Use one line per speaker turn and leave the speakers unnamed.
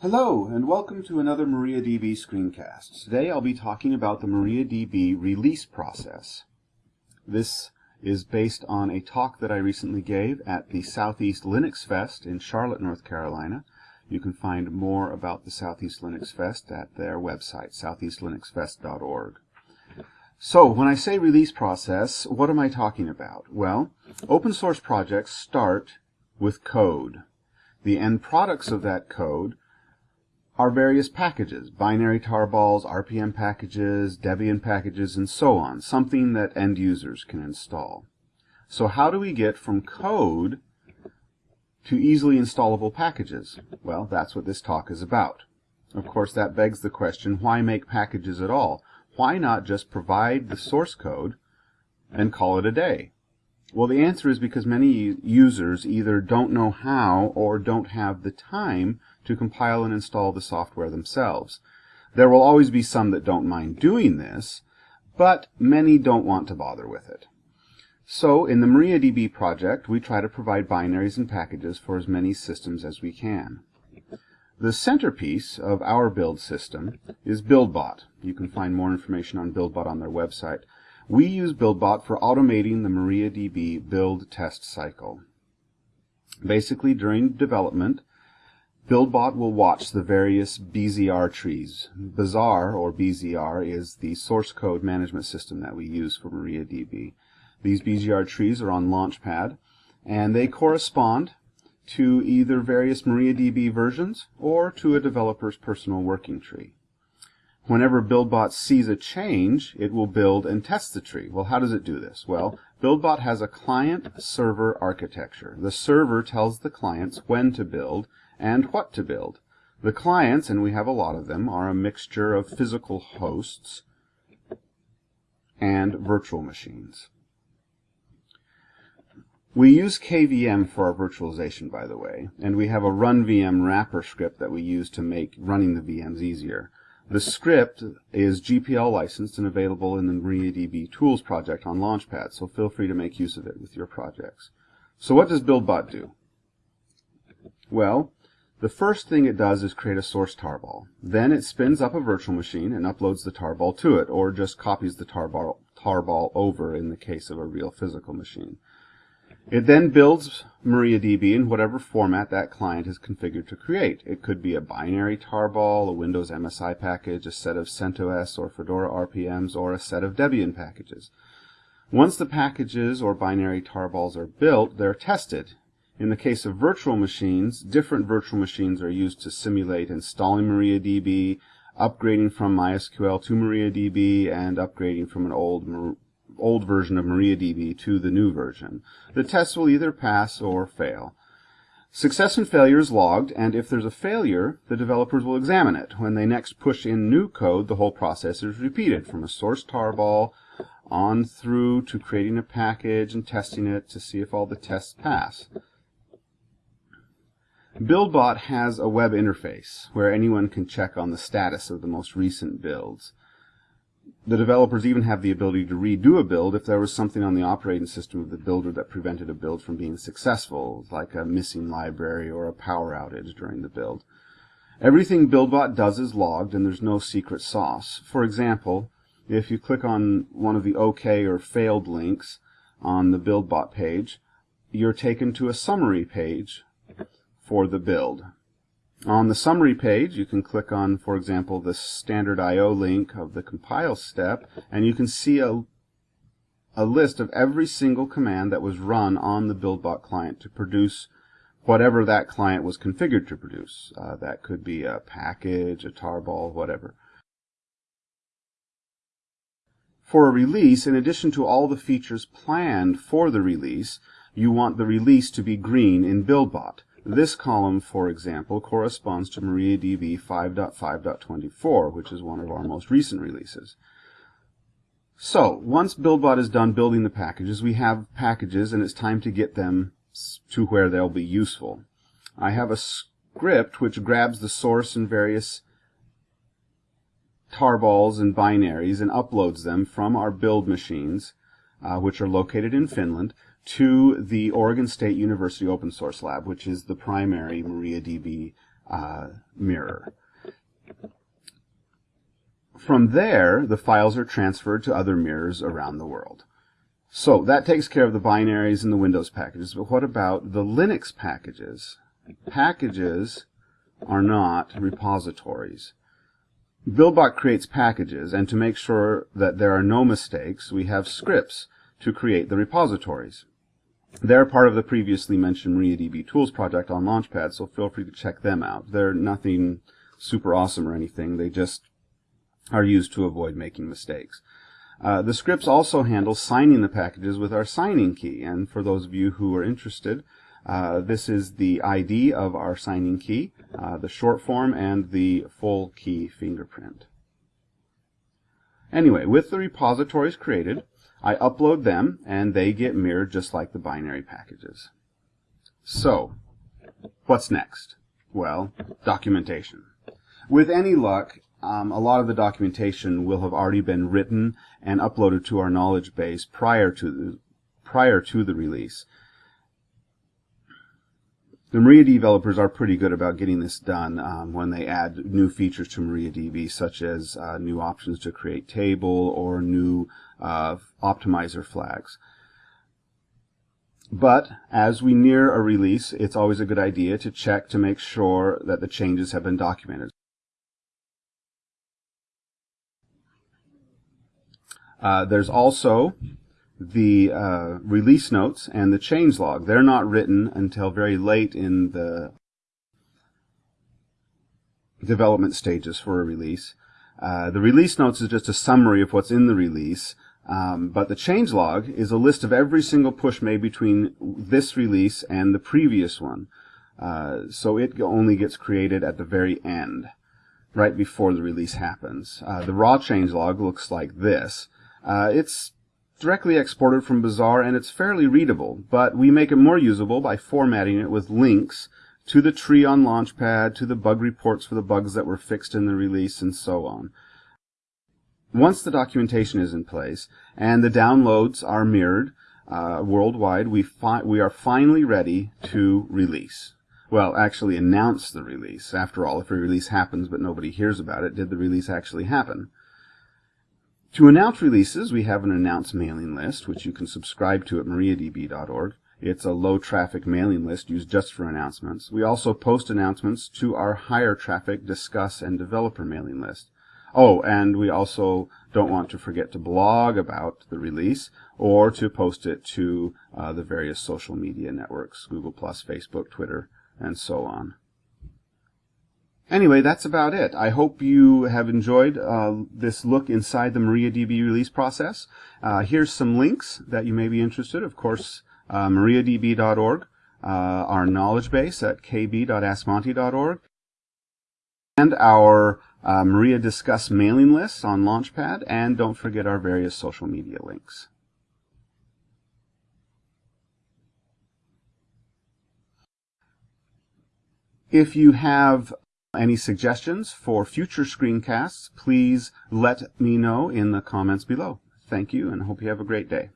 Hello, and welcome to another MariaDB screencast. Today I'll be talking about the MariaDB release process. This is based on a talk that I recently gave at the Southeast Linux Fest in Charlotte, North Carolina. You can find more about the Southeast Linux Fest at their website, southeastlinuxfest.org. So, when I say release process, what am I talking about? Well, open source projects start with code. The end products of that code are various packages, binary tarballs, RPM packages, Debian packages, and so on, something that end users can install. So how do we get from code to easily installable packages? Well, that's what this talk is about. Of course, that begs the question, why make packages at all? Why not just provide the source code and call it a day? Well, the answer is because many users either don't know how or don't have the time to compile and install the software themselves. There will always be some that don't mind doing this, but many don't want to bother with it. So in the MariaDB project, we try to provide binaries and packages for as many systems as we can. The centerpiece of our build system is BuildBot. You can find more information on BuildBot on their website. We use BuildBot for automating the MariaDB build test cycle. Basically, during development, BuildBot will watch the various BZR trees. Bazaar, or BZR, is the source code management system that we use for MariaDB. These BZR trees are on Launchpad, and they correspond to either various MariaDB versions or to a developer's personal working tree. Whenever BuildBot sees a change, it will build and test the tree. Well, how does it do this? Well, BuildBot has a client-server architecture. The server tells the clients when to build and what to build. The clients, and we have a lot of them, are a mixture of physical hosts and virtual machines. We use KVM for our virtualization, by the way, and we have a run VM wrapper script that we use to make running the VMs easier. The script is GPL licensed and available in the MariaDB Tools project on Launchpad, so feel free to make use of it with your projects. So what does BuildBot do? Well, the first thing it does is create a source tarball. Then it spins up a virtual machine and uploads the tarball to it, or just copies the tarball, tarball over in the case of a real physical machine. It then builds MariaDB in whatever format that client is configured to create. It could be a binary tarball, a Windows MSI package, a set of CentOS or Fedora RPMs, or a set of Debian packages. Once the packages or binary tarballs are built, they're tested. In the case of virtual machines, different virtual machines are used to simulate installing MariaDB, upgrading from MySQL to MariaDB, and upgrading from an old old version of MariaDB to the new version. The test will either pass or fail. Success and failure is logged, and if there's a failure, the developers will examine it. When they next push in new code, the whole process is repeated from a source tarball on through to creating a package and testing it to see if all the tests pass. BuildBot has a web interface where anyone can check on the status of the most recent builds. The developers even have the ability to redo a build if there was something on the operating system of the builder that prevented a build from being successful, like a missing library or a power outage during the build. Everything BuildBot does is logged and there's no secret sauce. For example, if you click on one of the OK or failed links on the BuildBot page, you're taken to a summary page for the build. On the summary page, you can click on, for example, the standard I.O. link of the compile step, and you can see a, a list of every single command that was run on the BuildBot client to produce whatever that client was configured to produce. Uh, that could be a package, a tarball, whatever. For a release, in addition to all the features planned for the release, you want the release to be green in BuildBot. This column, for example, corresponds to MariaDB 5.5.24, which is one of our most recent releases. So, once BuildBot is done building the packages, we have packages and it's time to get them to where they'll be useful. I have a script which grabs the source and various tarballs and binaries and uploads them from our build machines, uh, which are located in Finland, to the Oregon State University Open Source Lab, which is the primary MariaDB uh, mirror. From there, the files are transferred to other mirrors around the world. So that takes care of the binaries and the Windows packages, but what about the Linux packages? Packages are not repositories. BuildBot creates packages, and to make sure that there are no mistakes, we have scripts to create the repositories. They're part of the previously mentioned MariaDB Tools project on Launchpad, so feel free to check them out. They're nothing super awesome or anything. They just are used to avoid making mistakes. Uh, the scripts also handle signing the packages with our signing key, and for those of you who are interested, uh, this is the ID of our signing key, uh, the short form, and the full key fingerprint. Anyway, with the repositories created, I upload them, and they get mirrored just like the binary packages. So, what's next? Well, documentation. With any luck, um, a lot of the documentation will have already been written and uploaded to our knowledge base prior to the, prior to the release. The MariaDB developers are pretty good about getting this done um, when they add new features to MariaDB, such as uh, new options to create table or new uh, optimizer flags. But as we near a release, it's always a good idea to check to make sure that the changes have been documented. Uh, there's also the uh, release notes and the change log. They're not written until very late in the development stages for a release. Uh, the release notes is just a summary of what's in the release, um, but the change log is a list of every single push made between this release and the previous one. Uh, so it only gets created at the very end, right before the release happens. Uh, the raw change log looks like this. Uh, it's directly exported from Bazaar and it's fairly readable, but we make it more usable by formatting it with links to the tree on Launchpad, to the bug reports for the bugs that were fixed in the release, and so on. Once the documentation is in place and the downloads are mirrored uh, worldwide, we, we are finally ready to release. Well, actually announce the release. After all, if a release happens but nobody hears about it, did the release actually happen? To announce releases, we have an announce mailing list, which you can subscribe to at mariadb.org. It's a low traffic mailing list used just for announcements. We also post announcements to our higher traffic discuss and developer mailing list. Oh, and we also don't want to forget to blog about the release or to post it to uh, the various social media networks, Google+, Facebook, Twitter, and so on. Anyway, that's about it. I hope you have enjoyed uh, this look inside the MariaDB release process. Uh, here's some links that you may be interested. Of course, uh, mariadb.org, uh, our knowledge base at kb.askmonty.org, and our uh, Maria Discuss mailing list on Launchpad, and don't forget our various social media links. If you have any suggestions for future screencasts, please let me know in the comments below. Thank you and hope you have a great day.